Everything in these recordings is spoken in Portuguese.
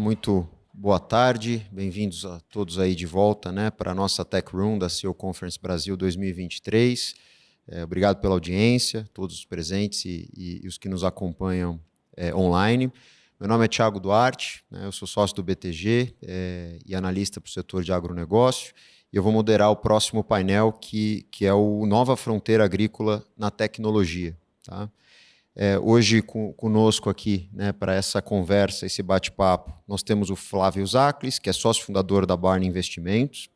muito boa tarde, bem-vindos a todos aí de volta né, para a nossa Tech Room da CEO Conference Brasil 2023. É, obrigado pela audiência, todos os presentes e, e, e os que nos acompanham é, online. Meu nome é Thiago Duarte, né, eu sou sócio do BTG é, e analista para o setor de agronegócio. E eu vou moderar o próximo painel, que, que é o Nova Fronteira Agrícola na Tecnologia. Tá? É, hoje com, conosco aqui né, para essa conversa, esse bate-papo, nós temos o Flávio Zaclis, que é sócio fundador da Barney Investimentos,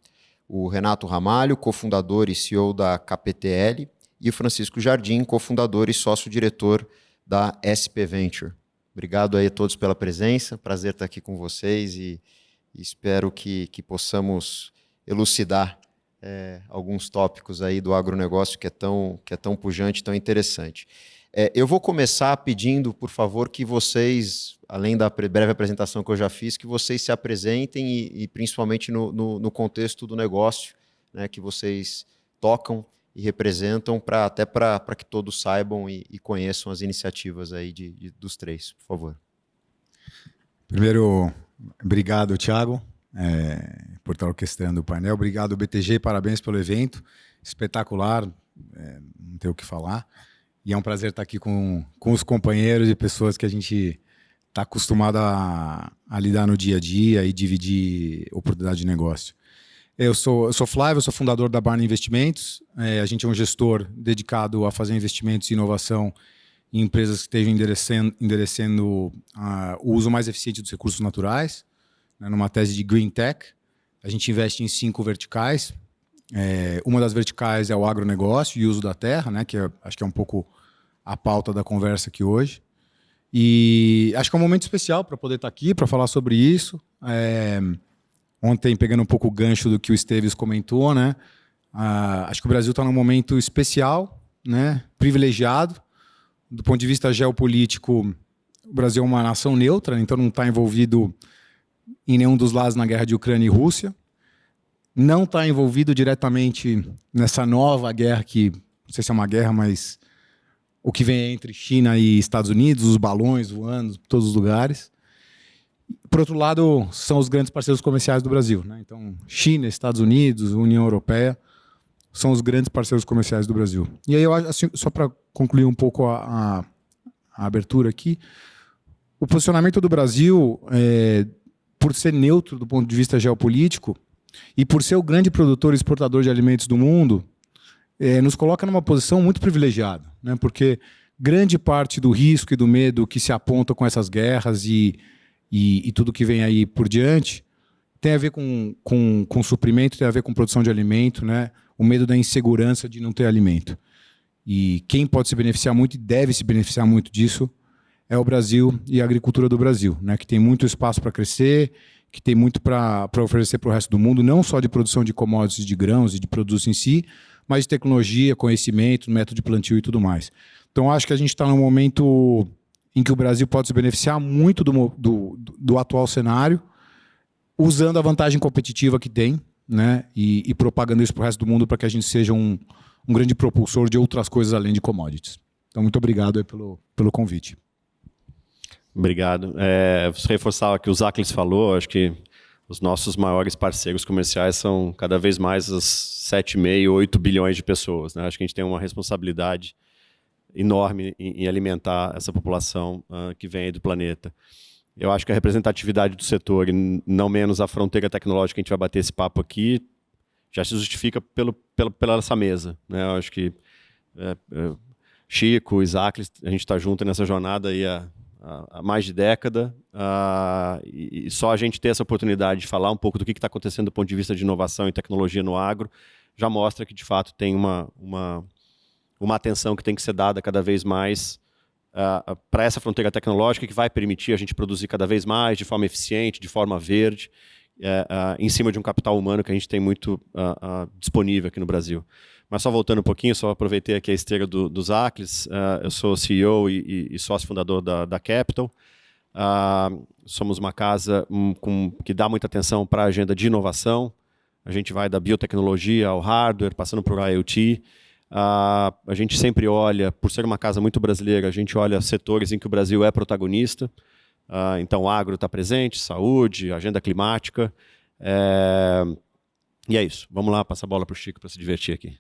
o Renato Ramalho, cofundador e CEO da KPTL, e o Francisco Jardim, cofundador e sócio-diretor da SP Venture. Obrigado aí a todos pela presença, prazer estar aqui com vocês e, e espero que, que possamos elucidar é, alguns tópicos aí do agronegócio que é tão, que é tão pujante, tão interessante. É, eu vou começar pedindo, por favor, que vocês, além da breve apresentação que eu já fiz, que vocês se apresentem e, e principalmente no, no, no, contexto do negócio né, que vocês tocam e representam, pra, até para que todos saibam e, e, conheçam as iniciativas aí de, de, dos três, por favor. Primeiro, obrigado, Thiago, é, por estar orquestrando o painel. Obrigado, BTG, parabéns pelo evento. Espetacular, é, não tenho o que falar. E é um prazer estar aqui com, com os companheiros e pessoas que a gente está acostumado a, a, lidar no dia a dia e dividir oportunidade de negócio. Eu sou, eu sou Flávio, eu sou fundador da Barney Investimentos. É, a gente é um gestor dedicado a fazer investimentos e inovação em empresas que estejam endereçando uh, o uso mais eficiente dos recursos naturais, né, numa tese de Green Tech. A gente investe em cinco verticais, é, uma das verticais é o agronegócio e uso da terra, né, que é, acho que é um pouco a pauta da conversa aqui hoje. E acho que é um momento especial para poder estar tá aqui, para falar sobre isso. É, ontem, pegando um pouco o gancho do que o Esteves comentou, né, ah, acho que o Brasil está num momento especial, né, privilegiado. Do ponto de vista geopolítico, o Brasil é uma nação neutra, então não está envolvido em nenhum dos lados na guerra de Ucrânia e Rússia não está envolvido diretamente nessa nova guerra que, não sei se é uma guerra, mas o que vem entre China e Estados Unidos, os balões voando todos os lugares. Por outro lado, são os grandes parceiros comerciais do Brasil. Né? Então, China, Estados Unidos, União Europeia são os grandes parceiros comerciais do Brasil. E aí, eu assim, só para concluir um pouco a, a, a, abertura aqui, o posicionamento do Brasil, é, por ser neutro do ponto de vista geopolítico, e por ser o grande produtor e exportador de alimentos do mundo, é, nos coloca numa posição muito privilegiada, né? porque grande parte do risco e do medo que se aponta com essas guerras e, e, e tudo que vem aí por diante tem a ver com, com, com suprimento, tem a ver com produção de alimento, né? o medo da insegurança de não ter alimento. E quem pode se beneficiar muito e deve se beneficiar muito disso é o Brasil e a agricultura do Brasil, né? que tem muito espaço para crescer que tem muito para oferecer para o resto do mundo, não só de produção de commodities, de grãos e de produtos em si, mas de tecnologia, conhecimento, método de plantio e tudo mais. Então, acho que a gente está num momento em que o Brasil pode se beneficiar muito do, do, do atual cenário, usando a vantagem competitiva que tem, né, e, e propagando isso para o resto do mundo para que a gente seja um, um grande propulsor de outras coisas além de commodities. Então, muito obrigado pelo, pelo convite. Obrigado. É, reforçar o que o Zaclis falou, acho que os nossos maiores parceiros comerciais são cada vez mais as 7,5, 8 bilhões de pessoas. Né? Acho que a gente tem uma responsabilidade enorme em, em alimentar essa população uh, que vem do planeta. Eu acho que a representatividade do setor, e não menos a fronteira tecnológica a gente vai bater esse papo aqui, já se justifica pelo, pelo, pela essa mesa. Né? Eu acho que é, é, Chico, Isaac, a gente está junto nessa jornada aí há há mais de década, uh, e, só a gente ter essa oportunidade de falar um pouco do que está acontecendo do ponto de vista de inovação e tecnologia no agro, já mostra que, de fato, tem uma, uma, uma atenção que tem que ser dada cada vez mais uh, para essa fronteira tecnológica que vai permitir a gente produzir cada vez mais, de forma eficiente, de forma verde, uh, em cima de um capital humano que a gente tem muito disponível aqui no Brasil. Mas só voltando um pouquinho, só aproveitei aqui a esteira do, dos Acles. Uh, eu sou CEO e, e, e sócio fundador da, da Capital. Uh, somos uma casa um, com, que dá muita atenção para a agenda de inovação. A gente vai da biotecnologia ao hardware, passando por IoT. Uh, ah, a gente sempre olha, por ser uma casa muito brasileira, a gente olha setores em que o Brasil é protagonista. Uh, então, agro está presente, saúde, agenda climática. É... E é isso. Vamos lá, passar a bola para o Chico para se divertir aqui.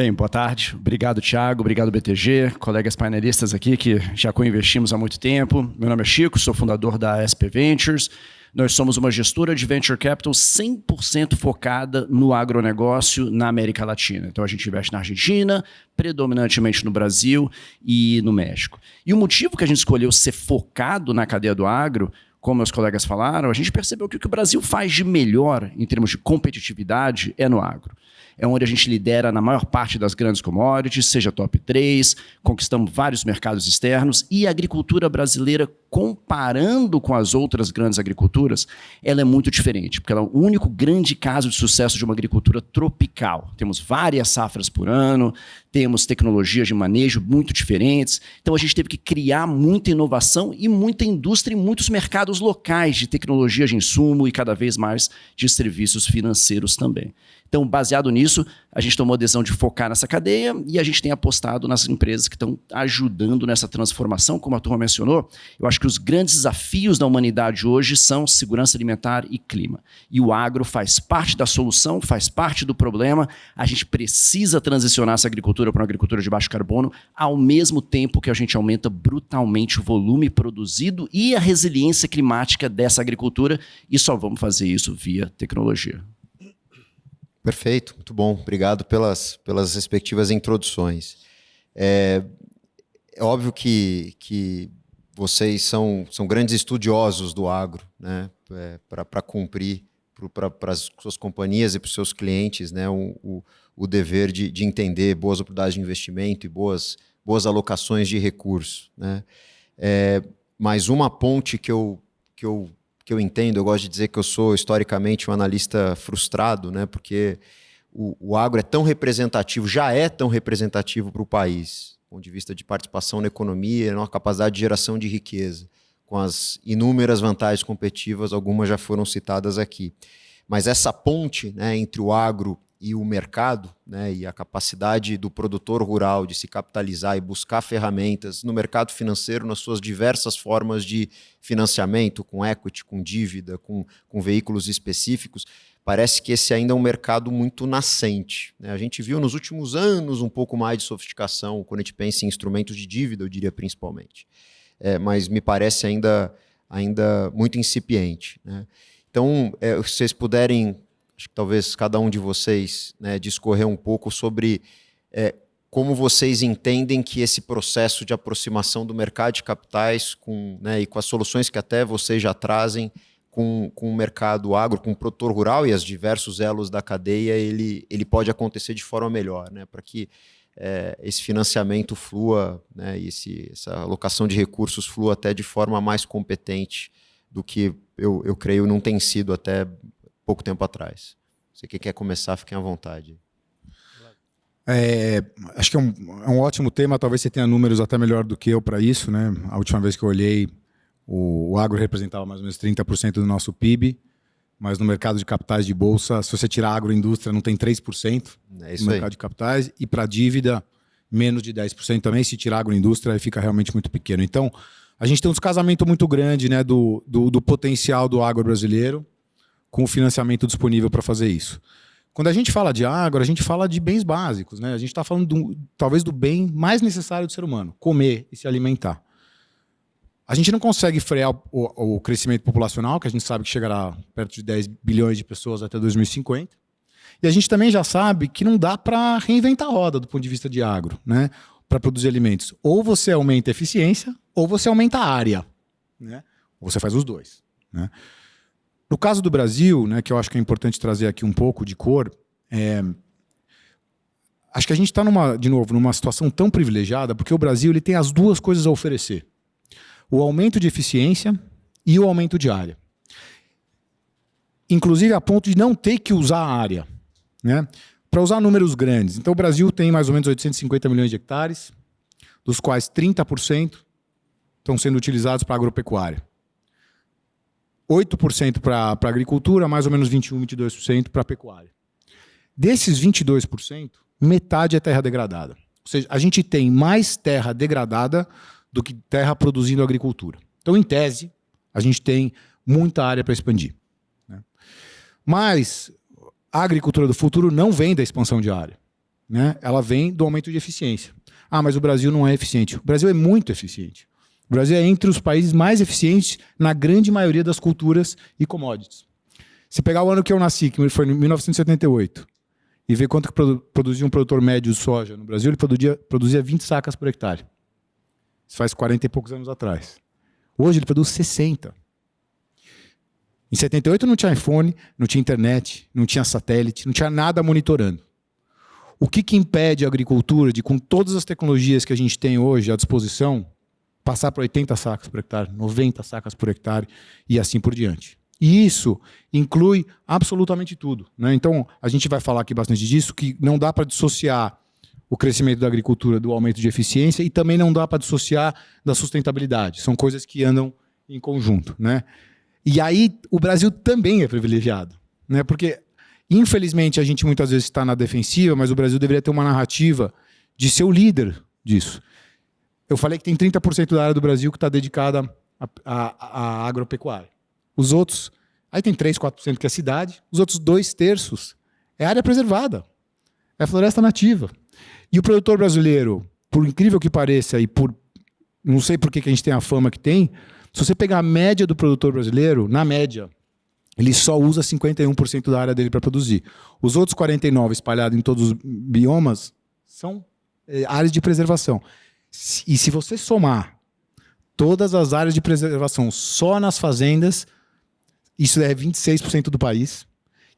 Bem, boa tarde. Obrigado, Thiago. Obrigado, BTG, colegas painelistas aqui que já co-investimos há muito tempo. Meu nome é Chico, sou fundador da SP Ventures. Nós somos uma gestora de venture capital 100% focada no agronegócio na América Latina. Então a gente investe na Argentina, predominantemente no Brasil e no México. E o motivo que a gente escolheu ser focado na cadeia do agro como meus colegas falaram, a gente percebeu que o que o Brasil faz de melhor em termos de competitividade é no agro é onde a gente lidera na maior parte das grandes commodities, seja top 3, conquistamos vários mercados externos e a agricultura brasileira, comparando com as outras grandes agriculturas, ela é muito diferente, porque ela é o único grande caso de sucesso de uma agricultura tropical. Temos várias safras por ano, temos tecnologias de manejo muito diferentes, então a gente teve que criar muita inovação e muita indústria em muitos mercados locais de tecnologia de insumo e cada vez mais de serviços financeiros também. Então, baseado nisso, a gente tomou a decisão de focar nessa cadeia e a gente tem apostado nas empresas que estão ajudando nessa transformação, como a turma mencionou. Eu acho que os grandes desafios da humanidade hoje são segurança alimentar e clima. E o agro faz parte da solução, faz parte do problema. A gente precisa transicionar essa agricultura para uma agricultura de baixo carbono, ao mesmo tempo que a gente aumenta brutalmente o volume produzido e a resiliência climática dessa agricultura, e só vamos fazer isso via tecnologia. Perfeito, muito bom. Obrigado pelas, pelas respectivas introduções. É, é óbvio que, que vocês são, são grandes estudiosos do agro, né? É, para cumprir para as suas companhias e para os seus clientes né? o, o, o dever de, de entender boas oportunidades de investimento e boas, boas alocações de recursos. Né? É, mas uma ponte que eu, que eu que eu entendo, eu gosto de dizer que eu sou historicamente um analista frustrado, né? porque o, o agro é tão representativo, já é tão representativo para o país, do ponto de vista de participação na economia, na capacidade de geração de riqueza, com as inúmeras vantagens competitivas, algumas já foram citadas aqui. Mas essa ponte né, entre o agro e o mercado, né, e a capacidade do produtor rural de se capitalizar e buscar ferramentas no mercado financeiro nas suas diversas formas de financiamento, com equity, com dívida, com, com veículos específicos, parece que esse ainda é um mercado muito nascente. Né? A gente viu nos últimos anos um pouco mais de sofisticação quando a gente pensa em instrumentos de dívida, eu diria principalmente. É, mas me parece ainda, ainda muito incipiente. Né? Então, é, se vocês puderem acho que talvez cada um de vocês né, discorrer um pouco sobre é, como vocês entendem que esse processo de aproximação do mercado de capitais com, né, e com as soluções que até vocês já trazem com, com o mercado agro, com o produtor rural e os diversos elos da cadeia, ele, ele pode acontecer de forma melhor, né, para que é, esse financiamento flua né, e esse, essa alocação de recursos flua até de forma mais competente do que eu, eu creio não tem sido até pouco tempo atrás. Você que quer começar, fiquem à vontade. É, acho que é um, é um, ótimo tema, talvez você tenha números até melhor do que eu para isso. Né? A última vez que eu olhei, o, o agro representava mais ou menos 30% do nosso PIB, mas no mercado de capitais de bolsa, se você tirar agroindústria, não tem 3% é no mercado aí. de capitais, e para dívida, menos de 10% também. Se tirar agroindústria, aí fica realmente muito pequeno. Então, a gente tem um descasamento muito grande né, do, do, do potencial do agro brasileiro com o financiamento disponível para fazer isso. Quando a gente fala de agro, a gente fala de bens básicos. Né? A gente está falando, do, talvez, do bem mais necessário do ser humano, comer e se alimentar. A gente não consegue frear o, o, crescimento populacional, que a gente sabe que chegará perto de 10 bilhões de pessoas até 2050. E a gente também já sabe que não dá para reinventar a roda do ponto de vista de agro, né? para produzir alimentos. Ou você aumenta a eficiência, ou você aumenta a área. Né? Ou você faz os dois. Né? No caso do Brasil, né, que eu acho que é importante trazer aqui um pouco de cor, é, acho que a gente está, de novo, numa situação tão privilegiada, porque o Brasil ele tem as duas coisas a oferecer. O aumento de eficiência e o aumento de área. Inclusive a ponto de não ter que usar a área. Né? Para usar números grandes. Então o Brasil tem mais ou menos 850 milhões de hectares, dos quais 30% estão sendo utilizados para agropecuária. 8% para a agricultura, mais ou menos 21%, 22% para a pecuária. Desses 22%, metade é terra degradada. Ou seja, a gente tem mais terra degradada do que terra produzindo agricultura. Então, em tese, a gente tem muita área para expandir. Né? Mas a agricultura do futuro não vem da expansão de área. Né? Ela vem do aumento de eficiência. Ah, mas o Brasil não é eficiente. O Brasil é muito eficiente. O Brasil é entre os países mais eficientes na grande maioria das culturas e commodities. Se pegar o ano que eu nasci, que foi em 1978, e ver quanto que produzia um produtor médio de soja no Brasil, ele produzia, produzia 20 sacas por hectare. Isso faz 40 e poucos anos atrás. Hoje ele produz 60. Em 78 não tinha iPhone, não tinha internet, não tinha satélite, não tinha nada monitorando. O que, que impede a agricultura de, com todas as tecnologias que a gente tem hoje à disposição, passar para 80 sacas por hectare, 90 sacas por hectare e assim por diante? E isso inclui absolutamente tudo. Né? Então, a gente vai falar aqui bastante disso, que não dá para dissociar o crescimento da agricultura do aumento de eficiência e também não dá para dissociar da sustentabilidade. São coisas que andam em conjunto. Né? E aí, o Brasil também é privilegiado. Né? Porque, infelizmente, a gente muitas vezes está na defensiva, mas o Brasil deveria ter uma narrativa de ser o líder disso. Eu falei que tem 30% da área do Brasil que está dedicada à agropecuária. Os outros, aí tem 3, 4% que é cidade, os outros dois terços é área preservada, é floresta nativa. E o produtor brasileiro, por incrível que pareça, e por não sei por que a gente tem a fama que tem, se você pegar a média do produtor brasileiro, na média, ele só usa 51% da área dele para produzir. Os outros 49 espalhados em todos os biomas são é, áreas de preservação. E se você somar todas as áreas de preservação só nas fazendas, isso é 26% do país,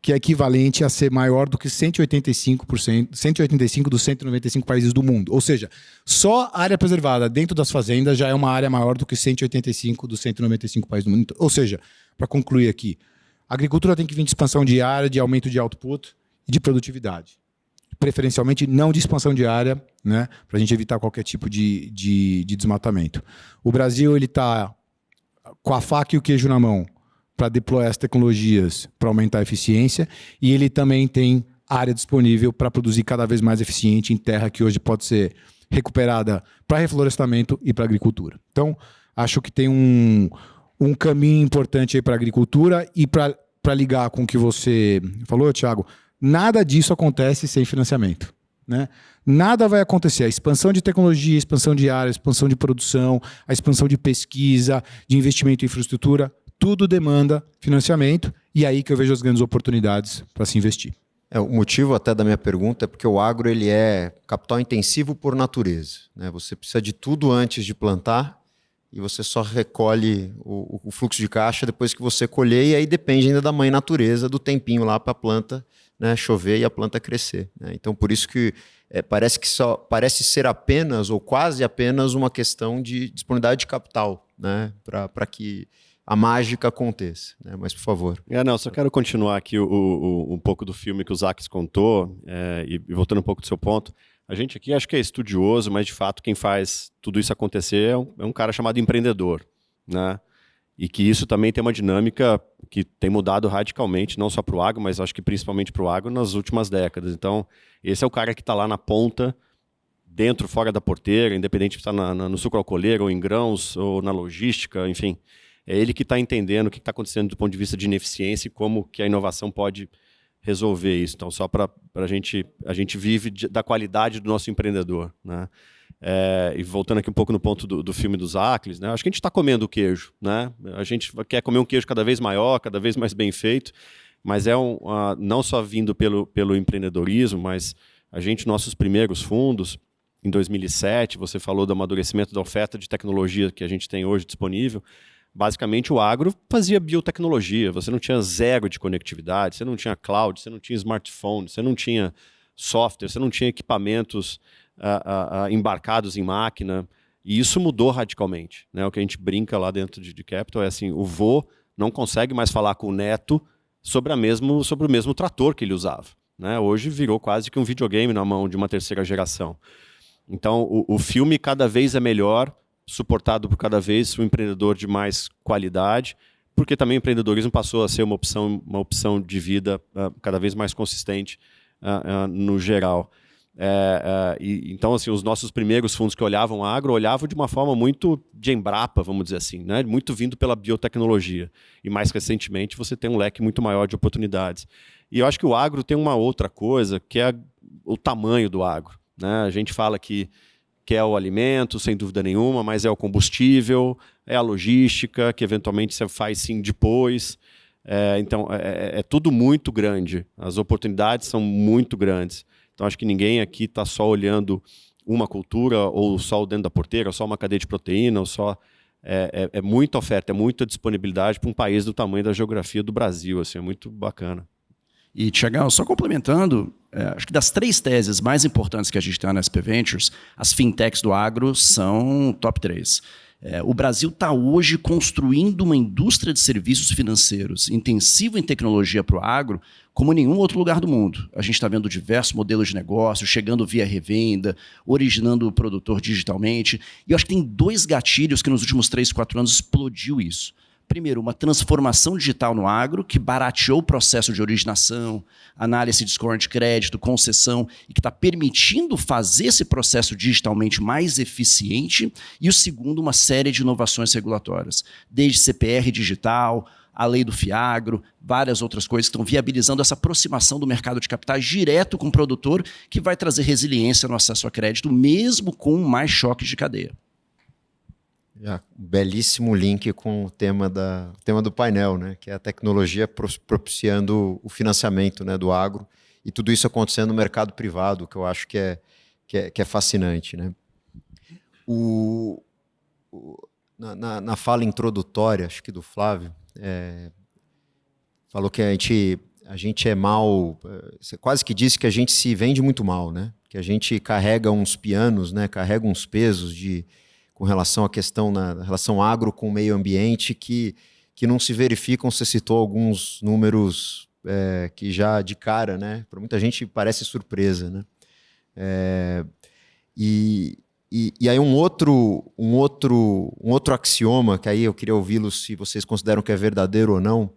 que é equivalente a ser maior do que 185%, 185 dos 195 países do mundo. Ou seja, só a área preservada dentro das fazendas já é uma área maior do que 185 dos 195 países do mundo. Ou seja, para concluir aqui, a agricultura tem que vir de expansão de área, de aumento de output e de produtividade. Preferencialmente não de expansão de área, né, para a gente evitar qualquer tipo de, de, de desmatamento. O Brasil está com a faca e o queijo na mão para deployar as tecnologias para aumentar a eficiência e ele também tem área disponível para produzir cada vez mais eficiente em terra que hoje pode ser recuperada para reflorestamento e para agricultura. Então, acho que tem um, um caminho importante para a agricultura e para ligar com o que você falou, Thiago, nada disso acontece sem financiamento. Né? Nada vai acontecer. A expansão de tecnologia, a expansão de área, a expansão de produção, a expansão de pesquisa, de investimento em infraestrutura, tudo demanda financiamento e é aí que eu vejo as grandes oportunidades para se investir. É, o motivo até da minha pergunta é porque o agro ele é capital intensivo por natureza. Né? Você precisa de tudo antes de plantar e você só recolhe o, o, fluxo de caixa depois que você colher e aí depende ainda da mãe natureza, do tempinho lá para a planta né, chover e a planta crescer. Né? Então por isso que é, parece que só parece ser apenas ou quase apenas uma questão de disponibilidade de capital né? para que a mágica aconteça. Né? Mas, por favor. É, não, só quero continuar aqui o, o, um pouco do filme que o Zax contou, é, e, e, voltando um pouco do seu ponto. A gente aqui acho que é estudioso, mas de fato quem faz tudo isso acontecer é um, é um cara chamado empreendedor. Né? E que isso também tem uma dinâmica que tem mudado radicalmente, não só para o agro, mas acho que principalmente para o agro nas últimas décadas. Então, esse é o cara que está lá na ponta, dentro, fora da porteira, independente na, na, no sucro alcooleiro, ou em grãos, ou na logística, enfim é ele que está entendendo o que está acontecendo do ponto de vista de ineficiência e como que a inovação pode resolver isso. Então, só para a gente, a gente vive de, da qualidade do nosso empreendedor. Né? É, e voltando aqui um pouco no ponto do, do filme dos Acles, né? acho que a gente está comendo queijo. Né? A gente quer comer um queijo cada vez maior, cada vez mais bem feito, mas é um, uh, não só vindo pelo, pelo empreendedorismo, mas a gente, nossos primeiros fundos, em 2007, você falou do amadurecimento da oferta de tecnologia que a gente tem hoje disponível, Basicamente, o agro fazia biotecnologia, você não tinha zero de conectividade, você não tinha cloud, você não tinha smartphone, você não tinha software, você não tinha equipamentos uh, uh, embarcados em máquina, e isso mudou radicalmente. Né? O que a gente brinca lá dentro de, de Capital é assim, o vô não consegue mais falar com o neto sobre, a mesmo, sobre o mesmo trator que ele usava. Né? Hoje virou quase que um videogame na mão de uma terceira geração. Então, o, o filme cada vez é melhor, suportado por cada vez um empreendedor de mais qualidade, porque também o empreendedorismo passou a ser uma opção, uma opção de vida uh, cada vez mais consistente uh, uh, no geral. É, é, e, então, assim, os nossos primeiros fundos que olhavam agro olhavam de uma forma muito de Embrapa, vamos dizer assim, né? muito vindo pela biotecnologia. E mais recentemente você tem um leque muito maior de oportunidades. E eu acho que o agro tem uma outra coisa, que é o tamanho do agro. Né? A gente fala que, que é o alimento, sem dúvida nenhuma, mas é o combustível, é a logística, que eventualmente você faz sim depois. É, então, é, é, é tudo muito grande. As oportunidades são muito grandes. Então, acho que ninguém aqui está só olhando uma cultura, ou só o dentro da porteira, ou só uma cadeia de proteína, ou só... É, é, é muita oferta, é muita disponibilidade para um país do tamanho da geografia do Brasil. Assim, é muito bacana. E, Tiagão, só complementando, é, acho que das três teses mais importantes que a gente tem na SP Ventures, as fintechs do agro são top 3. É, o Brasil está hoje construindo uma indústria de serviços financeiros intensiva em tecnologia para o agro, como nenhum outro lugar do mundo. A gente está vendo diversos modelos de negócio, chegando via revenda, originando o produtor digitalmente. E eu acho que tem dois gatilhos que nos últimos três, quatro anos explodiu isso primeiro, uma transformação digital no agro, que barateou o processo de originação, análise de score de crédito, concessão, e que está permitindo fazer esse processo digitalmente mais eficiente. E o segundo, uma série de inovações regulatórias, desde CPR digital, a lei do FIAGRO, várias outras coisas que estão viabilizando essa aproximação do mercado de capitais direto com o produtor, que vai trazer resiliência no acesso a crédito, mesmo com mais choques de cadeia. Um belíssimo link com o tema, da, tema do painel, né? que é a tecnologia propiciando o financiamento né, do agro e tudo isso acontecendo no mercado privado, que eu acho que é, que é, que é fascinante. Né? O, o na, na, fala introdutória, acho que do Flávio, é, falou que a gente, a gente é mal, você quase que disse que a gente se vende muito mal, né? que a gente carrega uns pianos, né? carrega uns pesos de com relação à questão na relação agro com o meio ambiente que, que não se verificam. Você citou alguns números é, que já de cara, né? Para muita gente parece surpresa, né? É, e, e, e, aí um outro, um outro, um outro axioma que aí eu queria ouvi-los se vocês consideram que é verdadeiro ou não,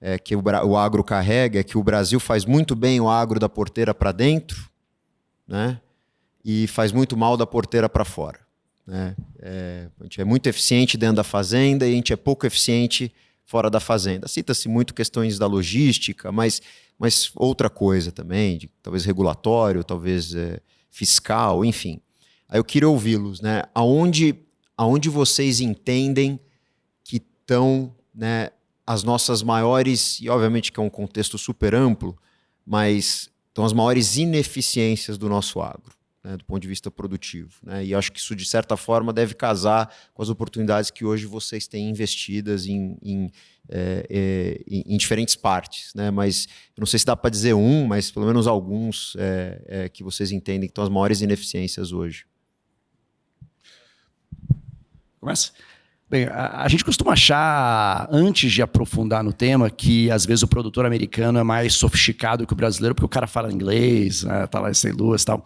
é, que o, o agro carrega, é que o Brasil faz muito bem o agro da porteira para dentro, né? E faz muito mal da porteira para fora. Né? É, a gente é muito eficiente dentro da fazenda e a gente é pouco eficiente fora da fazenda. Cita-se muito questões da logística, mas, mas outra coisa também, de, talvez regulatório, talvez é, fiscal, enfim. Aí eu queria ouvi-los, né? Aonde, aonde vocês entendem que estão né, as nossas maiores, e obviamente que é um contexto super amplo, mas estão as maiores ineficiências do nosso agro né, do ponto de vista produtivo. Né? E acho que isso, de certa forma, deve casar com as oportunidades que hoje vocês têm investidas em, em, é, é, em, diferentes partes. Né? Mas não sei se dá para dizer um, mas pelo menos alguns é, é, que vocês entendem que estão as maiores ineficiências hoje. Começa? Bem, a, gente costuma achar, antes de aprofundar no tema, que às vezes o produtor americano é mais sofisticado que o brasileiro, porque o cara fala inglês, né, tá lá em St. E tal.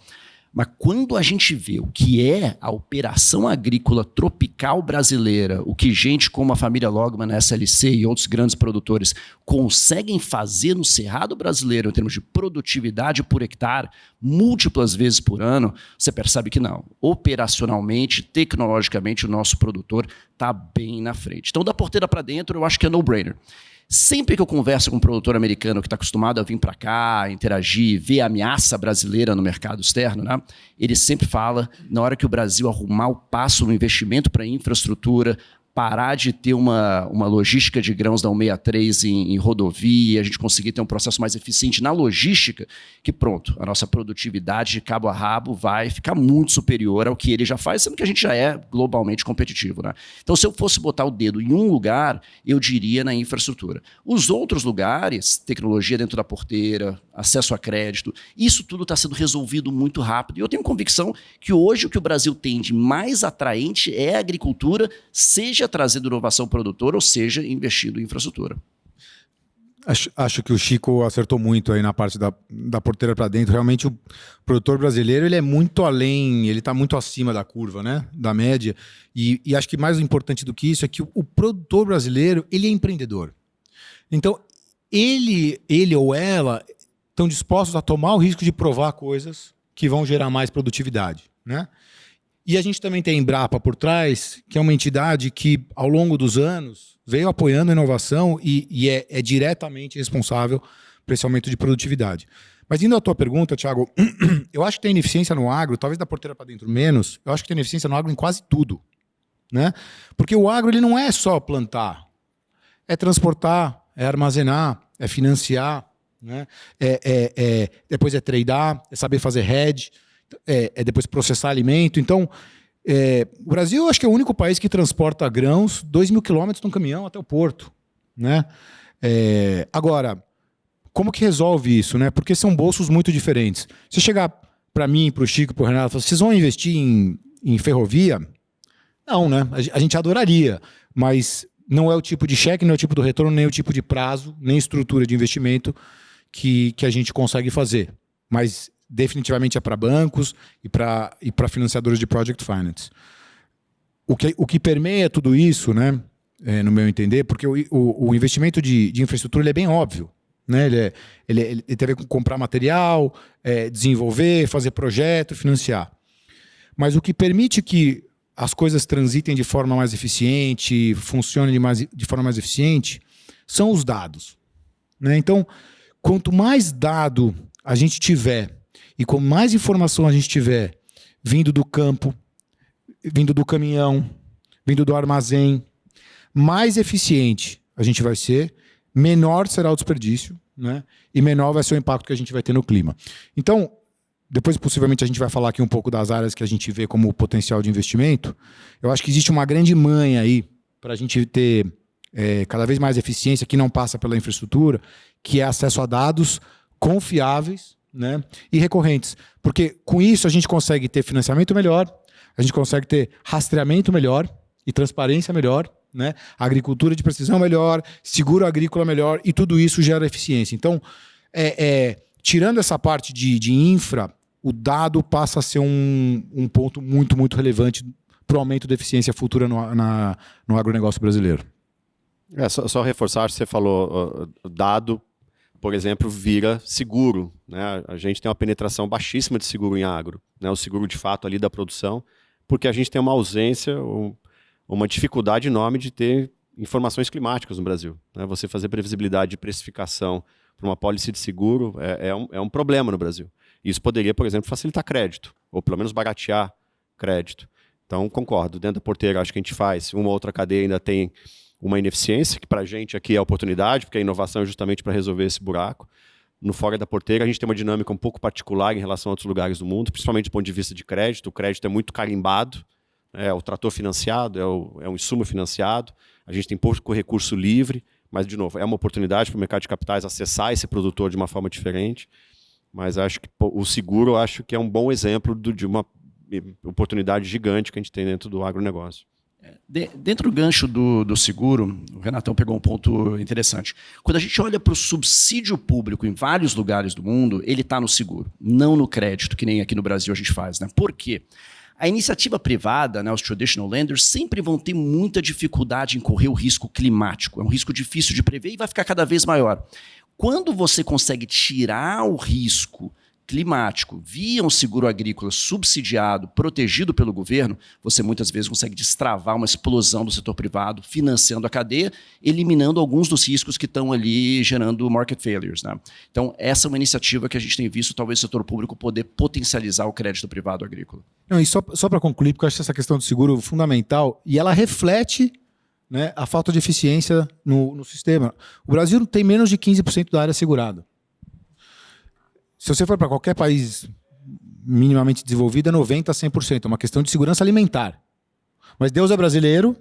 Mas quando a gente vê o que é a operação agrícola tropical brasileira, o que gente como a família Logman, a SLC e outros grandes produtores conseguem fazer no cerrado brasileiro em termos de produtividade por hectare, múltiplas vezes por ano, você percebe que não. Operacionalmente, tecnologicamente, o nosso produtor está bem na frente. Então, da porteira para dentro, eu acho que é no-brainer. Sempre que eu converso com um produtor americano que está acostumado a vir para cá, interagir, ver a ameaça brasileira no mercado externo, né? ele sempre fala, na hora que o Brasil arrumar o passo no investimento para infraestrutura, parar de ter uma, uma logística de grãos da 163 em, em rodovia, a gente conseguir ter um processo mais eficiente na logística, que pronto, a nossa produtividade de cabo a rabo vai ficar muito superior ao que ele já faz, sendo que a gente já é globalmente competitivo. Né? Então, se eu fosse botar o dedo em um lugar, eu diria na infraestrutura. Os outros lugares, tecnologia dentro da porteira, acesso a crédito, isso tudo está sendo resolvido muito rápido. E eu tenho convicção que hoje o que o Brasil tem de mais atraente é a agricultura, seja trazendo inovação produtora, ou seja, investindo em infraestrutura. Acho, acho, que o Chico acertou muito aí na parte da, da porteira para dentro. Realmente o produtor brasileiro ele é muito além, ele está muito acima da curva, né? Da média. E, e, acho que mais importante do que isso é que o, o, produtor brasileiro ele é empreendedor. Então ele, ele ou ela estão dispostos a tomar o risco de provar coisas que vão gerar mais produtividade. Né? E a gente também tem a Embrapa por trás, que é uma entidade que, ao longo dos anos, veio apoiando a inovação e, e é, é, diretamente responsável por esse aumento de produtividade. Mas indo à tua pergunta, Thiago, eu acho que tem ineficiência no agro, talvez da porteira para dentro menos, eu acho que tem ineficiência no agro em quase tudo. Né? Porque o agro ele não é só plantar, é transportar, é armazenar, é financiar, né? é, é, é depois é tradear, é saber fazer hedge, é, é depois processar alimento. Então, é, o Brasil, acho que é o único país que transporta grãos 2 mil quilômetros num caminhão até o porto. Né? É, agora, como que resolve isso? Né? Porque são bolsos muito diferentes. Se chegar para mim, para o Chico, para o Renato, falar, vocês vão investir em, em ferrovia? Não, né? A gente adoraria, mas não é o tipo de cheque, não é o tipo do retorno, nem o tipo de prazo, nem estrutura de investimento que, que a gente consegue fazer. Mas definitivamente é para bancos e para e financiadores de project finance. O que, o que permeia tudo isso, né, é, no meu entender, porque o, o, o investimento de, de infraestrutura é bem óbvio. Né? Ele, é, ele, ele tem a ver com comprar material, é, desenvolver, fazer projeto, financiar. Mas o que permite que as coisas transitem de forma mais eficiente, funcionem de, mais, de forma mais eficiente, são os dados. Né? Então, quanto mais dado a gente tiver e com mais informação a gente tiver vindo do campo, vindo do caminhão, vindo do armazém, mais eficiente a gente vai ser, menor será o desperdício, né? E menor vai ser o impacto que a gente vai ter no clima. Então, depois possivelmente a gente vai falar aqui um pouco das áreas que a gente vê como potencial de investimento. Eu acho que existe uma grande manha aí para a gente ter é, cada vez mais eficiência que não passa pela infraestrutura, que é acesso a dados confiáveis né, e recorrentes. Porque com isso a gente consegue ter financiamento melhor, a gente consegue ter rastreamento melhor e transparência melhor, né, agricultura de precisão melhor, seguro agrícola melhor, e tudo isso gera eficiência. Então, é, é, tirando essa parte de, de infra, o dado passa a ser um, um ponto muito, muito relevante para o aumento da eficiência futura no, na, no agronegócio brasileiro. É, só, só reforçar, você falou, uh, dado por exemplo, vira seguro. Né? A gente tem uma penetração baixíssima de seguro em agro, né? o seguro de fato ali da produção, porque a gente tem uma ausência, uma dificuldade enorme de ter informações climáticas no Brasil. Né? Você fazer previsibilidade de precificação para uma pólice de seguro é, é, um, é um problema no Brasil. Isso poderia, por exemplo, facilitar crédito, ou pelo menos baratear crédito. Então, concordo, dentro da porteira acho que a gente faz, uma outra cadeia ainda tem uma ineficiência, que para a gente aqui é oportunidade, porque a inovação é justamente para resolver esse buraco. No Fora da Porteira, a gente tem uma dinâmica um pouco particular em relação a outros lugares do mundo, principalmente do ponto de vista de crédito. O crédito é muito carimbado, né? é o trator financiado, é, o, é um insumo financiado, a gente tem pouco recurso livre, mas, de novo, é uma oportunidade para o mercado de capitais acessar esse produtor de uma forma diferente. Mas acho que o seguro acho que é um bom exemplo do, de uma oportunidade gigante que a gente tem dentro do agronegócio. De, dentro do gancho do, do seguro, o Renatão pegou um ponto interessante. Quando a gente olha para o subsídio público em vários lugares do mundo, ele está no seguro, não no crédito, que nem aqui no Brasil a gente faz. Né? Por quê? A iniciativa privada, né, os traditional lenders, sempre vão ter muita dificuldade em correr o risco climático. É um risco difícil de prever e vai ficar cada vez maior. Quando você consegue tirar o risco climático via um seguro agrícola subsidiado, protegido pelo governo, você muitas vezes consegue destravar uma explosão do setor privado, financiando a cadeia, eliminando alguns dos riscos que estão ali gerando market failures. Né? Então, essa é uma iniciativa que a gente tem visto, talvez o setor público poder potencializar o crédito privado agrícola. Não, e só, só para concluir, porque eu acho essa questão do seguro fundamental, e ela reflete né, a falta de eficiência no, no sistema. O Brasil tem menos de 15% da área segurada. Se você for para qualquer país minimamente desenvolvido, é 90% a 100%. É uma questão de segurança alimentar. Mas Deus é brasileiro,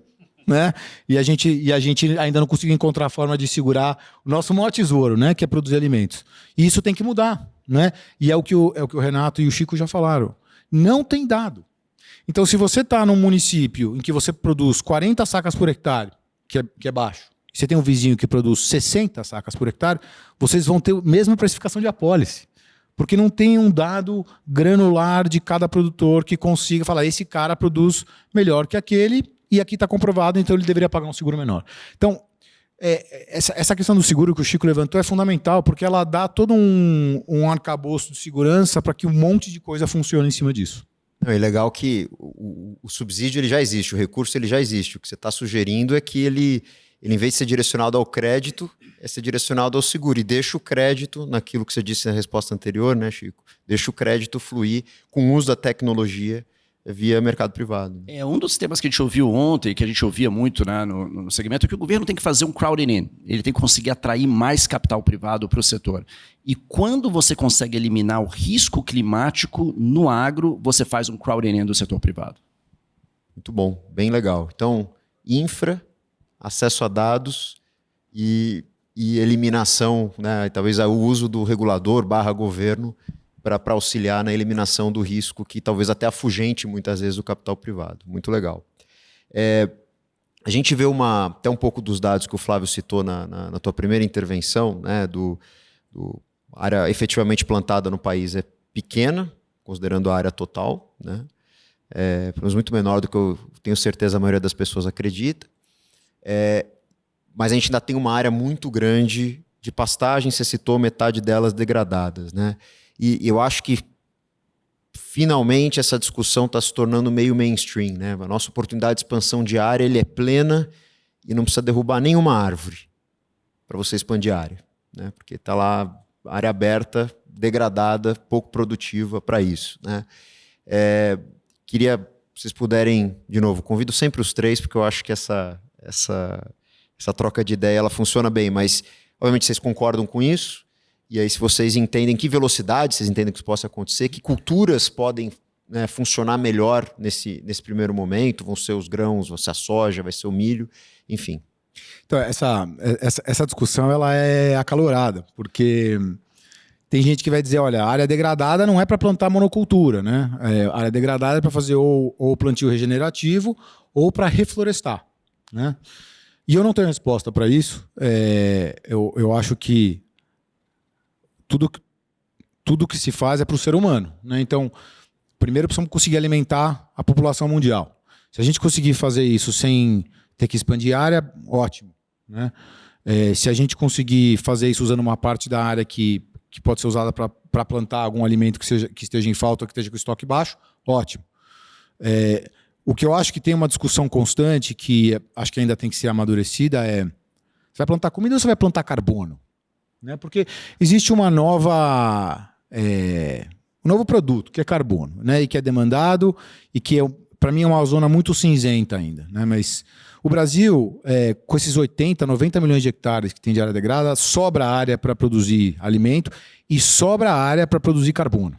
né? E a gente, e a gente ainda não conseguiu encontrar a forma de segurar o nosso maior tesouro, né? Que é produzir alimentos. E isso tem que mudar, né? E é o que o, é o, que o Renato e o Chico já falaram. Não tem dado. Então, se você está num município em que você produz 40 sacas por hectare, que é, que é baixo, você tem um vizinho que produz 60 sacas por hectare, vocês vão ter a mesma precificação de apólice. Porque não tem um dado granular de cada produtor que consiga falar esse cara produz melhor que aquele e aqui está comprovado, então ele deveria pagar um seguro menor. Então, é, essa, essa questão do seguro que o Chico levantou é fundamental, porque ela dá todo um, um arcabouço de segurança para que um monte de coisa funcione em cima disso. Não, é legal que o, o, subsídio ele já existe, o recurso ele já existe. O que você está sugerindo é que ele, ele, em vez de ser direcionado ao crédito, é ser direcionado ao seguro. E deixa o crédito, naquilo que você disse na resposta anterior, né, Chico? Deixa o crédito fluir com o uso da tecnologia via mercado privado. É um dos temas que a gente ouviu ontem, que a gente ouvia muito né, no, no segmento, é que o governo tem que fazer um crowding in. Ele tem que conseguir atrair mais capital privado para o setor. E quando você consegue eliminar o risco climático no agro, você faz um crowding in do setor privado. Muito bom, bem legal. Então, infra, acesso a dados e, e eliminação, né, talvez o uso do regulador barra governo para auxiliar na eliminação do risco que talvez até afugente muitas vezes o capital privado. Muito legal. É, a gente vê uma, até um pouco dos dados que o Flávio citou na, na, na tua primeira intervenção, né, do, do área efetivamente plantada no país é pequena, considerando a área total, né? É, muito menor do que eu tenho certeza a maioria das pessoas acredita. É, mas a gente ainda tem uma área muito grande de pastagem, você citou metade delas degradadas, né? E eu acho que finalmente essa discussão está se tornando meio mainstream. Né? A nossa oportunidade de expansão de área ele é plena e não precisa derrubar nenhuma árvore para você expandir a área. Né? Porque está lá área aberta, degradada, pouco produtiva para isso. Né? É, queria, se vocês puderem, de novo, convido sempre os três, porque eu acho que essa, essa, essa troca de ideia ela funciona bem, mas obviamente vocês concordam com isso. E aí, se vocês entendem que velocidade vocês entendem que isso possa acontecer, que culturas podem né, funcionar melhor nesse, nesse primeiro momento, vão ser os grãos, vai ser a soja, vai ser o milho, enfim. Então, essa, essa, essa discussão ela é acalorada, porque tem gente que vai dizer, olha, área degradada não é para plantar monocultura, né? É, área degradada é para fazer ou, ou plantio regenerativo ou para reflorestar, né? E eu não tenho resposta para isso. É, eu, eu acho que tudo, tudo que se faz é para o ser humano. Né? Então, primeiro precisamos conseguir alimentar a população mundial. Se a gente conseguir fazer isso sem ter que expandir área, ótimo. Né? É, se a gente conseguir fazer isso usando uma parte da área que, que pode ser usada para plantar algum alimento que, seja, que esteja em falta ou que esteja com estoque baixo, ótimo. É, o que eu acho que tem uma discussão constante, que acho que ainda tem que ser amadurecida, é: você vai plantar comida ou você vai plantar carbono? Né? Porque existe uma nova. É, um novo produto, que é carbono, né? e que é demandado, e que, é, para mim, é uma zona muito cinzenta ainda. Né? Mas o Brasil, é, com esses 80, 90 milhões de hectares que tem de área degradada, sobra área para produzir alimento e sobra área para produzir carbono.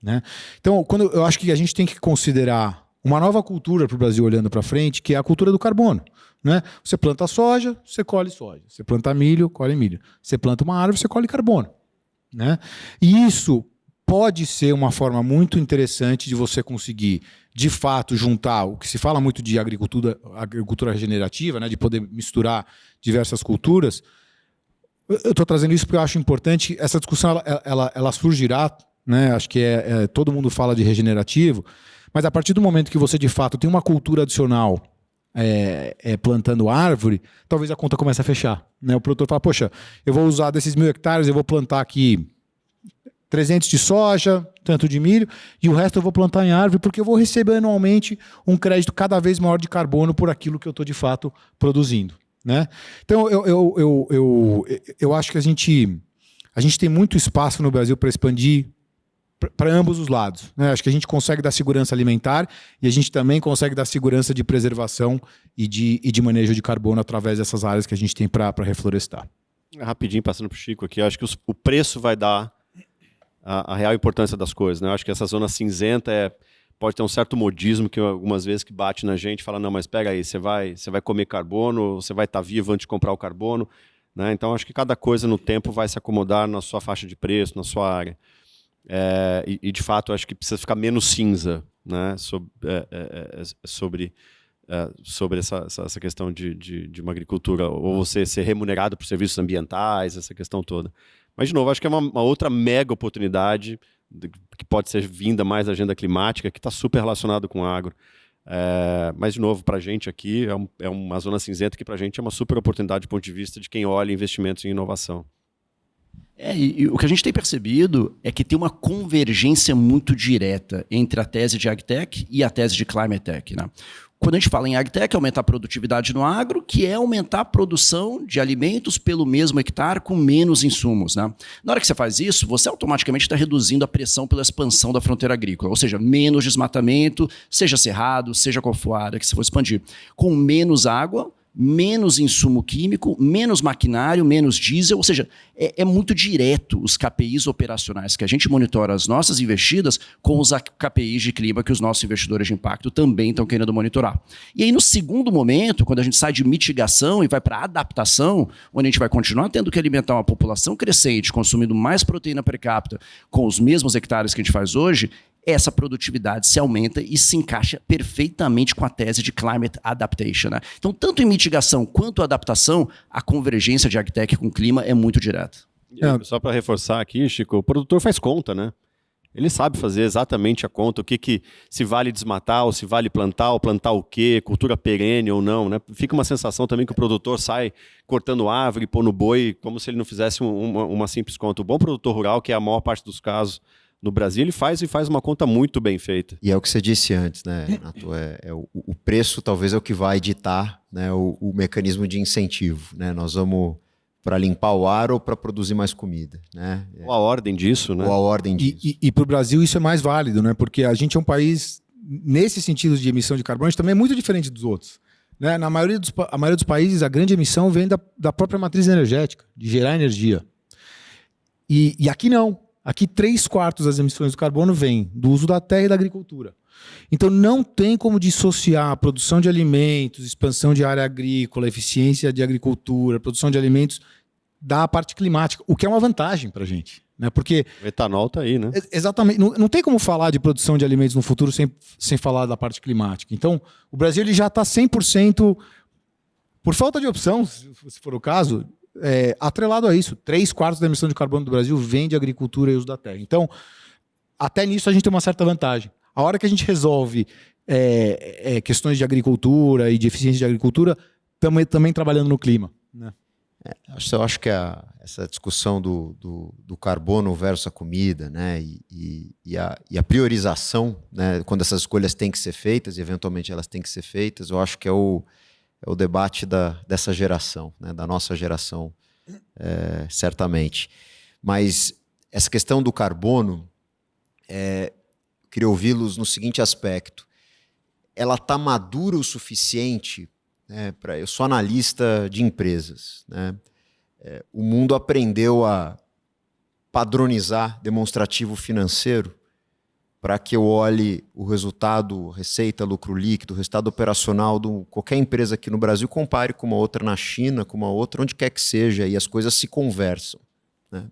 Né? Então, quando eu acho que a gente tem que considerar uma nova cultura para o Brasil olhando para frente, que é a cultura do carbono. Né? Você planta soja, você colhe soja. Você planta milho, colhe milho. Você planta uma árvore, você colhe carbono. Né? E isso pode ser uma forma muito interessante de você conseguir, de fato, juntar o que se fala muito de agricultura, agricultura regenerativa, né? de poder misturar diversas culturas. Eu estou trazendo isso porque eu acho importante. Essa discussão ela, ela, ela surgirá, né? acho que é, é, todo mundo fala de regenerativo, mas a partir do momento que você, de fato, tem uma cultura adicional é, é, plantando árvore, talvez a conta comece a fechar. Né? O produtor fala, poxa, eu vou usar desses mil hectares, eu vou plantar aqui 300 de soja, tanto de milho, e o resto eu vou plantar em árvore, porque eu vou receber anualmente um crédito cada vez maior de carbono por aquilo que eu estou de fato produzindo. Né? Então, eu, eu, eu, eu, eu acho que a gente, a gente tem muito espaço no Brasil para expandir para ambos os lados. Né? Acho que a gente consegue dar segurança alimentar e a gente também consegue dar segurança de preservação e de, e de manejo de carbono através dessas áreas que a gente tem para reflorestar. Rapidinho, passando para o Chico aqui, acho que os, o preço vai dar a, a, real importância das coisas. Né? Acho que essa zona cinzenta é, pode ter um certo modismo que algumas vezes que bate na gente fala, não, mas pega aí, você vai, vai comer carbono, você vai estar tá vivo antes de comprar o carbono. Né? Então, acho que cada coisa no tempo vai se acomodar na sua faixa de preço, na sua área. É, e, e, de fato, acho que precisa ficar menos cinza né, sobre, é, é, é sobre, é, sobre essa, essa, questão de, de, de, uma agricultura, ou você ser remunerado por serviços ambientais, essa questão toda. Mas, de novo, acho que é uma, uma outra mega oportunidade que pode ser vinda mais da agenda climática, que está super relacionado com o agro. É, mas, de novo, para a gente aqui, é, um, é, uma zona cinzenta que para a gente é uma super oportunidade do ponto de vista de quem olha investimentos em inovação. É, e, e, o que a gente tem percebido é que tem uma convergência muito direta entre a tese de AgTech e a tese de Climate Tech. Né? Quando a gente fala em agtech, é aumentar a produtividade no agro, que é aumentar a produção de alimentos pelo mesmo hectare com menos insumos. Né? Na hora que você faz isso, você automaticamente está reduzindo a pressão pela expansão da fronteira agrícola, ou seja, menos desmatamento, seja cerrado, seja qual for a área que você for expandir. Com menos água, menos insumo químico, menos maquinário, menos diesel, ou seja, é, é, muito direto os KPIs operacionais que a gente monitora as nossas investidas com os KPIs de clima que os nossos investidores de impacto também estão querendo monitorar. E aí, no segundo momento, quando a gente sai de mitigação e vai para adaptação, onde a gente vai continuar tendo que alimentar uma população crescente, consumindo mais proteína per capita com os mesmos hectares que a gente faz hoje, essa produtividade se aumenta e se encaixa perfeitamente com a tese de climate adaptation. Né? Então, tanto em mitigação quanto adaptação, a convergência de agtech com o clima é muito direta. É. Só para reforçar aqui, Chico, o produtor faz conta, né? Ele sabe fazer exatamente a conta, o que, que se vale desmatar, ou se vale plantar, ou plantar o quê, cultura perene ou não. Né? Fica uma sensação também que o produtor sai cortando árvore, pondo boi, como se ele não fizesse uma, uma simples conta. O bom produtor rural, que é a maior parte dos casos no Brasil, ele faz e faz uma conta muito bem feita. E é o que você disse antes, né, Renato? É, é o, o, preço talvez é o que vai ditar né, o, o mecanismo de incentivo. Né? Nós vamos para limpar o ar ou para produzir mais comida, né? Ou a ordem disso, né? Ou a ordem disso. E, e, e para o Brasil isso é mais válido, né? Porque a gente é um país, nesse sentido de emissão de carbono, a gente também é muito diferente dos outros. Né? Na maioria dos, a maioria dos países, a grande emissão vem da, da própria matriz energética, de gerar energia. E, e aqui não. Aqui, três quartos das emissões do carbono vêm do uso da terra e da agricultura. Então, não tem como dissociar a produção de alimentos, expansão de área agrícola, eficiência de agricultura, produção de alimentos da parte climática, o que é uma vantagem para a gente. Né? Porque, o etanol está aí, né? Exatamente. Não, não, tem como falar de produção de alimentos no futuro sem, sem falar da parte climática. Então, o Brasil ele já está 100%, por falta de opção, se for o caso, é, atrelado a isso, três quartos da emissão de carbono do Brasil vem de agricultura e uso da terra. Então, até nisso a gente tem uma certa vantagem. A hora que a gente resolve é, é, questões de agricultura e de eficiência de agricultura, também, trabalhando no clima. Né? É, eu acho que a, essa discussão do, do, do, carbono versus a comida, né, e, e, e, a, e, a, priorização, né, quando essas escolhas têm que ser feitas, e eventualmente elas têm que ser feitas, eu acho que é o, é o debate da, dessa geração, né, da nossa geração, é, certamente. Mas essa questão do carbono, é, queria ouvi-los no seguinte aspecto. Ela está madura o suficiente né, para. Eu sou analista de empresas. Né, é, o mundo aprendeu a padronizar demonstrativo financeiro para que eu olhe o resultado, receita, lucro líquido, resultado operacional de qualquer empresa aqui no Brasil, compare com uma outra na China, com uma outra, onde quer que seja, e as coisas se conversam. Né?